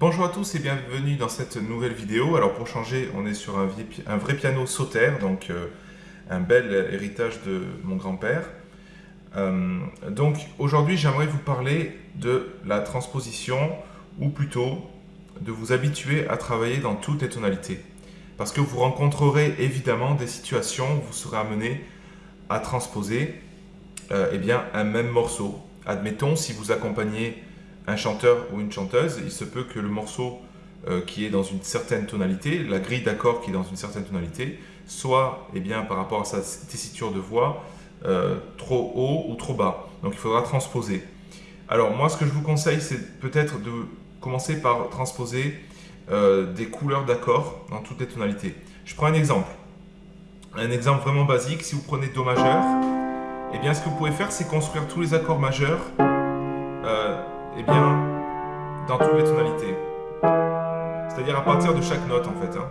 Bonjour à tous et bienvenue dans cette nouvelle vidéo. Alors pour changer, on est sur un, vrai piano Sauter, donc euh, un bel héritage de mon grand-père. Euh, donc aujourd'hui, j'aimerais vous parler de la transposition, ou plutôt de vous habituer à travailler dans toutes les tonalités. Parce que vous rencontrerez évidemment des situations où vous serez amené à transposer euh, eh bien, un même morceau. Admettons, si vous accompagnez un chanteur ou une chanteuse, il se peut que le morceau euh, qui est dans une certaine tonalité, la grille d'accords qui est dans une certaine tonalité, soit eh bien, par rapport à sa tessiture de voix, euh, trop haut ou trop bas. Donc il faudra transposer. Alors moi ce que je vous conseille c'est peut-être de commencer par transposer euh, des couleurs d'accords dans toutes les tonalités. Je prends un exemple. Un exemple vraiment basique, si vous prenez Do majeur, eh bien ce que vous pouvez faire c'est construire tous les accords majeurs eh bien, dans toutes les tonalités. C'est-à-dire à partir de chaque note en fait. Hein.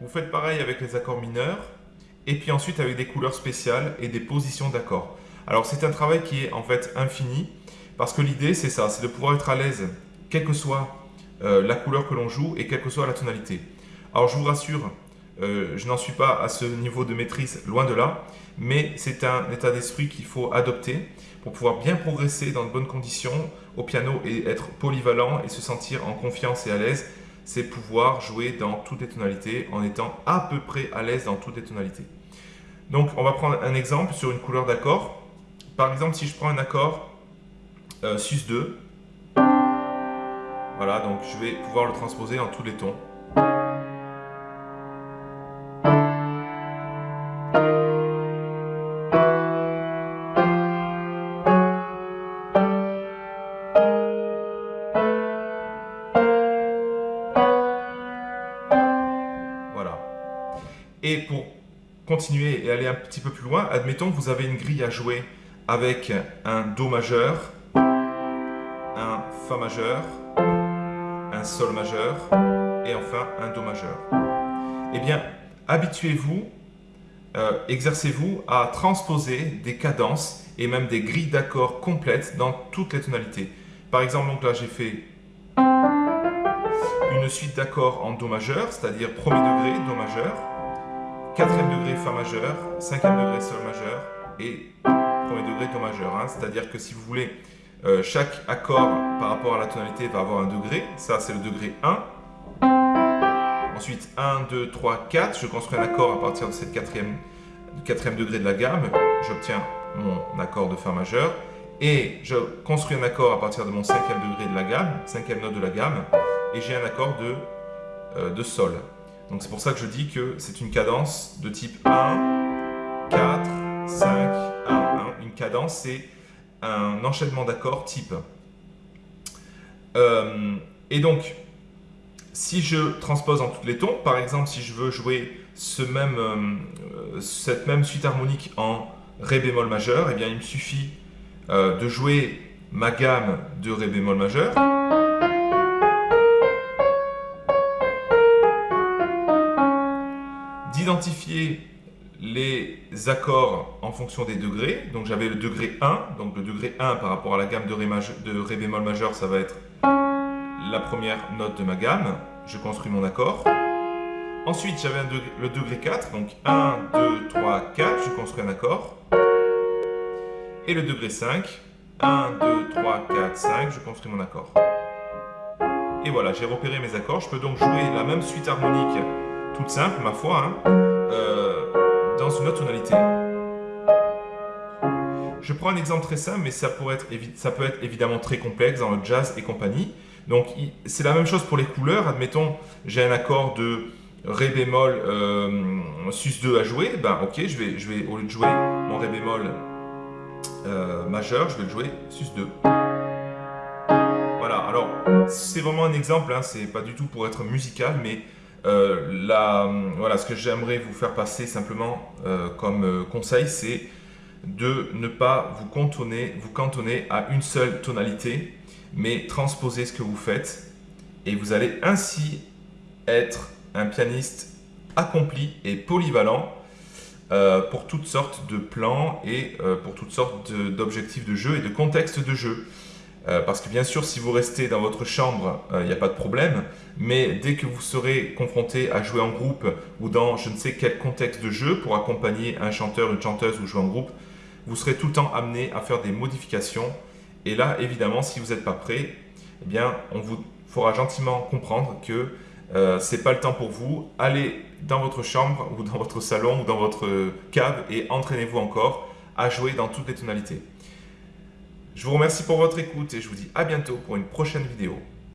Vous faites pareil avec les accords mineurs, et puis ensuite avec des couleurs spéciales et des positions d'accords. Alors c'est un travail qui est en fait infini, parce que l'idée c'est ça, c'est de pouvoir être à l'aise, quelle que soit euh, la couleur que l'on joue et quelle que soit la tonalité. Alors je vous rassure, euh, je n'en suis pas à ce niveau de maîtrise, loin de là, mais c'est un état d'esprit qu'il faut adopter pour pouvoir bien progresser dans de bonnes conditions au piano et être polyvalent et se sentir en confiance et à l'aise, c'est pouvoir jouer dans toutes les tonalités en étant à peu près à l'aise dans toutes les tonalités. Donc on va prendre un exemple sur une couleur d'accord. Par exemple, si je prends un accord euh, sus2, voilà, donc je vais pouvoir le transposer en tous les tons. Et pour continuer et aller un petit peu plus loin, admettons que vous avez une grille à jouer avec un Do majeur, un Fa majeur, un Sol majeur et enfin un Do majeur. Eh bien, habituez-vous, euh, exercez-vous à transposer des cadences et même des grilles d'accords complètes dans toutes les tonalités. Par exemple, donc là j'ai fait une suite d'accords en Do majeur, c'est-à-dire premier degré, Do majeur, quatrième degré Fa majeur, cinquième degré Sol majeur et premier degré Do majeur. Hein. C'est-à-dire que si vous voulez, euh, chaque accord par rapport à la tonalité va avoir un degré. Ça, c'est le degré 1. Ensuite, 1, 2, 3, 4. Je construis un accord à partir de cette quatrième, quatrième degré de la gamme. J'obtiens mon accord de Fa majeur. Et je construis un accord à partir de mon cinquième degré de la gamme, cinquième note de la gamme. Et j'ai un accord de, euh, de Sol. Donc c'est pour ça que je dis que c'est une cadence de type 1, 4, 5, 1, 1. Une cadence, c'est un enchaînement d'accords type. Euh, et donc, si je transpose en tous les tons, par exemple, si je veux jouer euh, cette même suite harmonique en Ré bémol majeur, eh bien, il me suffit euh, de jouer ma gamme de Ré bémol majeur, d'identifier les accords en fonction des degrés. Donc j'avais le degré 1, donc le degré 1 par rapport à la gamme de Ré, de Ré bémol majeur, ça va être la première note de ma gamme. Je construis mon accord. Ensuite, j'avais le degré 4, donc 1, 2, 3, 4, je construis un accord. Et le degré 5, 1, 2, 3, 4, 5, je construis mon accord. Et voilà, j'ai repéré mes accords. Je peux donc jouer la même suite harmonique toute simple, ma foi, hein, euh, dans une autre tonalité. Je prends un exemple très simple, mais ça, peut être évidemment très complexe dans le jazz et compagnie. Donc, c'est la même chose pour les couleurs. Admettons, j'ai un accord de Ré bémol euh, sus2 à jouer. Ben, ok, je vais, je vais, au lieu de jouer mon Ré bémol euh, majeur, je vais le jouer sus2. Voilà, alors, c'est vraiment un exemple, hein, c'est pas du tout pour être musical, mais euh, voilà, ce que j'aimerais vous faire passer simplement euh, comme euh, conseil, c'est de ne pas vous cantonner, vous cantonner à une seule tonalité, mais transposer ce que vous faites. Et vous allez ainsi être un pianiste accompli et polyvalent pour toutes sortes de plans et pour toutes sortes d'objectifs de, jeu et de contextes de jeu. Euh, parce que bien sûr, si vous restez dans votre chambre, il n'y a pas de problème. Mais dès que vous serez confronté à jouer en groupe ou dans je ne sais quel contexte de jeu pour accompagner un chanteur, une chanteuse ou jouer en groupe, vous serez tout le temps amené à faire des modifications. Et là, évidemment, si vous n'êtes pas prêt, eh bien, on vous fera gentiment comprendre que euh, c'est pas le temps pour vous. Allez dans votre chambre ou dans votre salon ou dans votre cave et entraînez-vous encore à jouer dans toutes les tonalités. Je vous remercie pour votre écoute et je vous dis à bientôt pour une prochaine vidéo.